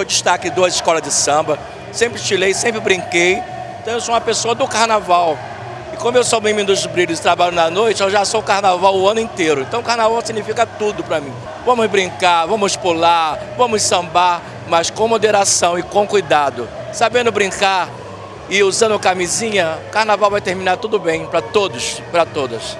sou destaque em duas escolas de samba, sempre estilei, sempre brinquei. Então eu sou uma pessoa do carnaval. E como eu sou membro dos brilhos e trabalho na noite, eu já sou carnaval o ano inteiro. Então carnaval significa tudo para mim. Vamos brincar, vamos pular, vamos sambar, mas com moderação e com cuidado. Sabendo brincar e usando camisinha, carnaval vai terminar tudo bem para todos, para todas.